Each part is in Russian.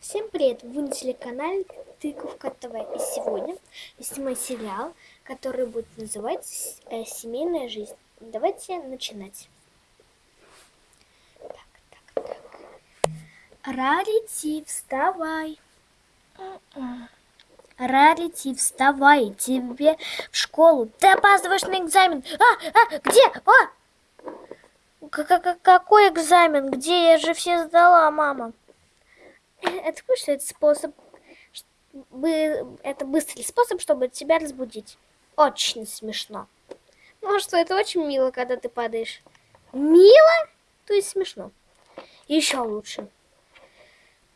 Всем привет! Вы на телеканале Тыковка ТВ. И сегодня снимаю сериал, который будет называться э, «Семейная жизнь». Давайте начинать. Так, так, так. Рарити, вставай. Рарити, вставай. Тебе в школу. Ты опаздываешь на экзамен. А, а, где? А! К -к Какой экзамен? Где? Я же все сдала, мама. Это что это способ, это быстрый способ, чтобы тебя разбудить. Очень смешно. Ну а что, это очень мило, когда ты падаешь. Мило? То есть смешно. Еще лучше.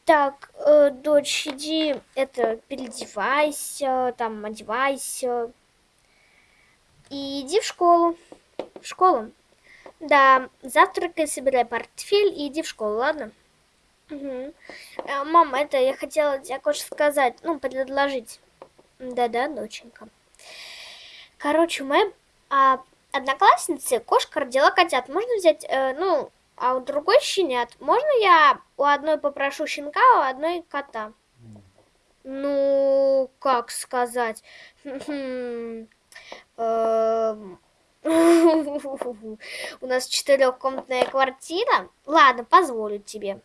Так, э, дочь, иди, это, переодевайся, там, одевайся. И иди в школу. В школу. Да, завтракай, собирай портфель и иди в школу, ладно? Угу. Мам, это я хотела тебе кое-что сказать, ну, предложить. Да-да, доченька. Короче, мы а, одноклассницы кошка родила котят. Можно взять, э, ну, а у другой щенят. Можно я у одной попрошу щенка, а у одной кота? Ну, как сказать? Эм, у нас четырехкомнатная квартира. Ладно, позволю тебе.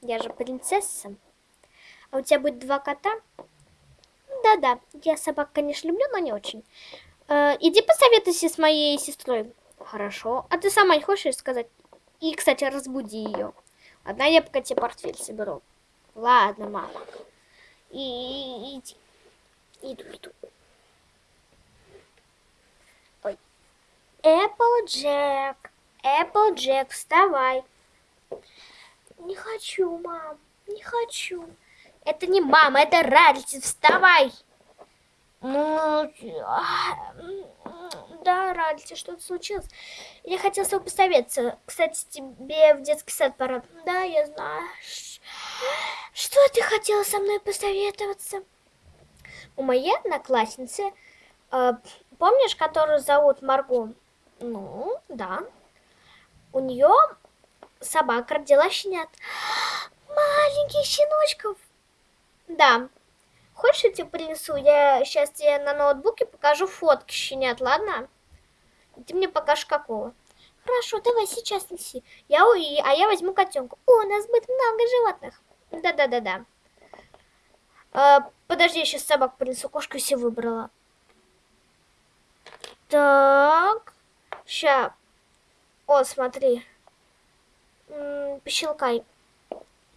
Я же принцесса. А у тебя будет два кота? Да-да, я собак, конечно, люблю, но не очень. Э, иди посоветуйся с моей сестрой. Хорошо. А ты сама не хочешь сказать? И, кстати, разбуди ее. Одна я пока тебе портфель соберу. Ладно, мама. И, иди. Иду, иду. Ой. Эпплджек. Эпплджек, вставай. Не хочу, мам, не хочу. Это не мама, это Ральти, вставай. Ну, да, Ральти, что-то случилось. Я хотела с тобой посоветоваться. Кстати, тебе в детский сад пора. Да, я знаю. Что ты хотела со мной посоветоваться? У моей одноклассницы, э, помнишь, которую зовут Марго? Ну, да. У нее собака родила щенят. Маленьких щеночков. Да. Хочешь, я тебе принесу? Я сейчас тебе на ноутбуке покажу фотки щенят, ладно? Ты мне покажешь какого. Хорошо, давай сейчас неси. Я уи, а я возьму котенка. О, у нас будет много животных. Да-да-да-да. А, подожди, я сейчас собак принесу. Кошку все выбрала. Так. Ща. О, смотри пощелкай.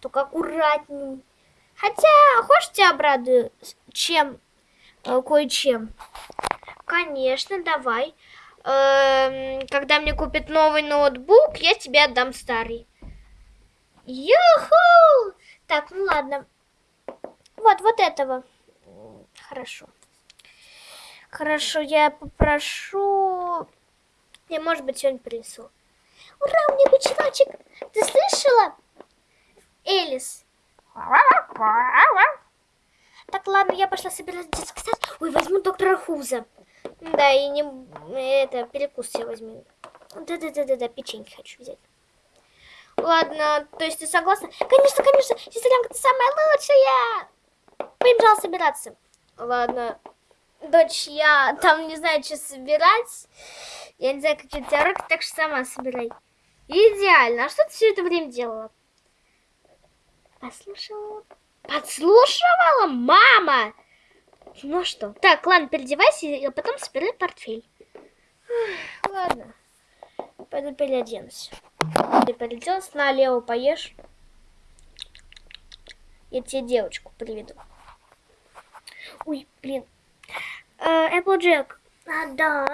Только аккуратней. Хотя, хочешь, тебя обрадую чем? Э, кое-чем. Конечно, давай. Эм, когда мне купят новый ноутбук, я тебе отдам старый. Юху! Так, ну ладно. Вот, вот этого. Хорошо. Хорошо, я попрошу... Я, может быть, сегодня принесу. Ура, у меня бычоночек! Ты слышала? Элис. Так, ладно, я пошла собирать детский сад. Ой, возьму доктора Хуза. Да, и не... Это, перекус я возьму. Да-да-да-да-да, печеньки хочу взять. Ладно, то есть ты согласна? Конечно, конечно, сестренка, ты самая лучшая! Побежала собираться. Ладно, дочь, я там не знаю, что собирать. Я не знаю, какие у тебя руки, так что сама собирай. Идеально. А что ты все это время делала? Послушала. Подслушивала? Мама! Ну что? Так, ладно, переодевайся, и потом собирай портфель. Ладно. Пойду переоденусь. Ты переоделась, налево поешь. Я тебе девочку приведу. Ой, блин. Эпплджек. А, да.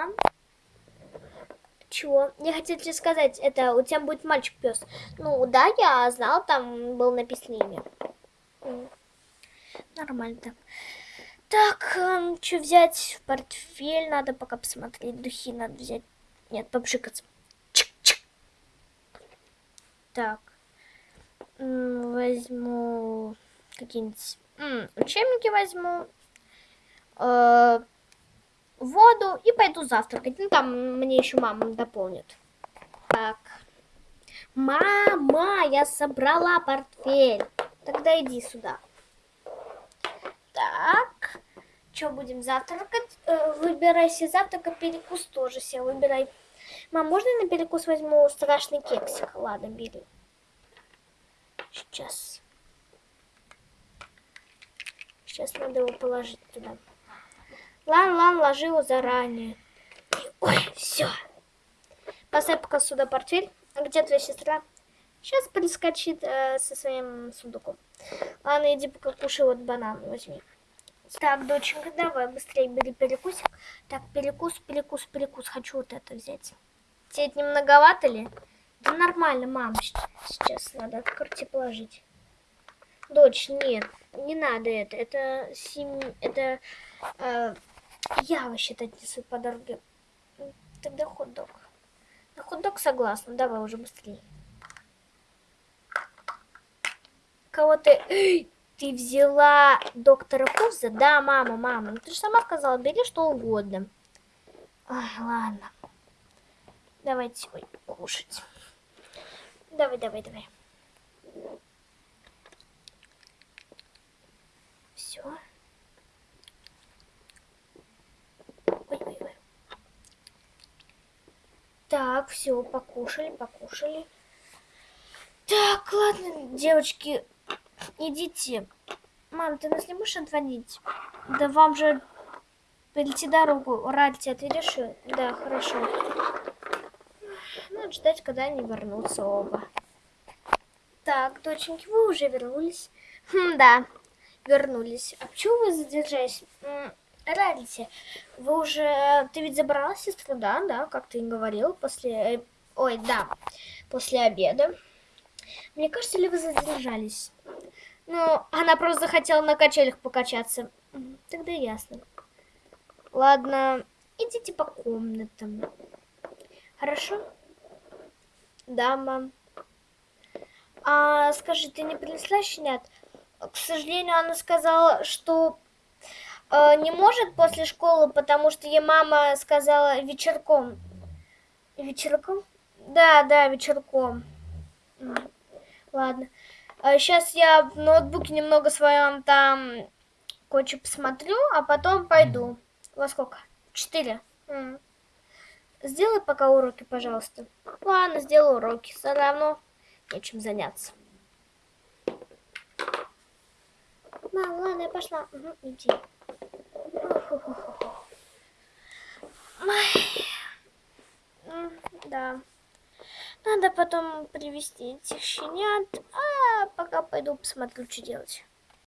Чего? Я хотела тебе сказать, это у тебя будет мальчик-пес. Ну, да, я знал, там был написано имя. Нормально так. Так, эм, что взять в портфель? Надо пока посмотреть. Духи надо взять. Нет, попшикаться. Чик-чик. Так. Возьму какие-нибудь учебники возьму. Э воду и пойду завтракать. Ну, там мне еще мама дополнит. Так. Мама, я собрала портфель. Тогда иди сюда. Так. Что будем завтракать? Э, выбирай себе завтрак, а перекус тоже себе выбирай. Мам, можно я на перекус возьму страшный кексик? Ладно, бери. Сейчас. Сейчас надо его положить туда. Лан, лан, ложи его заранее. Ой, все. Поставь пока сюда портфель. А где твоя сестра? Сейчас прискочит э, со своим сундуком. Ладно, иди пока кушай вот банан возьми. Так, доченька, давай быстрее бери перекусик. Так, перекус, перекус, перекус. Хочу вот это взять. Тебе это не многовато ли? Да нормально, мам. Сейчас надо открыть и положить. Дочь, нет, не надо это. Это сем... это э, я вообще-то отнесу по дороге. Тогда хот-дог. На хот-дог согласна. Давай уже быстрее. Кого ты... Ты взяла доктора Хуза? Да, мама, мама. Ну ты же сама сказала, бери что угодно. Ой, ладно. Давайте ой, кушать. Давай, давай, давай. Все. Ой, ой, ой. Так, все, покушали, покушали. Так, ладно, девочки, идите. Мам, ты нас не можешь отводить? Да вам же перейти дорогу. Ральти, отведешь ее? Да, хорошо. Надо ждать, когда они вернутся оба. Так, доченьки, вы уже вернулись? Хм, да, вернулись. А почему вы задержались? Ральти, вы уже... Ты ведь забрала сестру, да? Да, как ты говорил, после... Э, ой, да, после обеда. Мне кажется, ли вы задержались? Ну, она просто захотела на качелях покачаться. Тогда ясно. Ладно, идите по комнатам. Хорошо? Да, мам. А скажи, ты не принесла щенят? К сожалению, она сказала, что э, не может после школы, потому что ей мама сказала вечерком. Вечерком? Да, да, вечерком. Ладно. А сейчас я в ноутбуке немного своем там кое-что посмотрю, а потом пойду. Во сколько? Четыре. Сделай пока уроки, пожалуйста. Ладно, сделаю уроки. Все равно нечем заняться. Мам, ладно, я пошла. Угу, иди. Да. Надо потом привести этих щенят. А пока пойду посмотрю, что делать.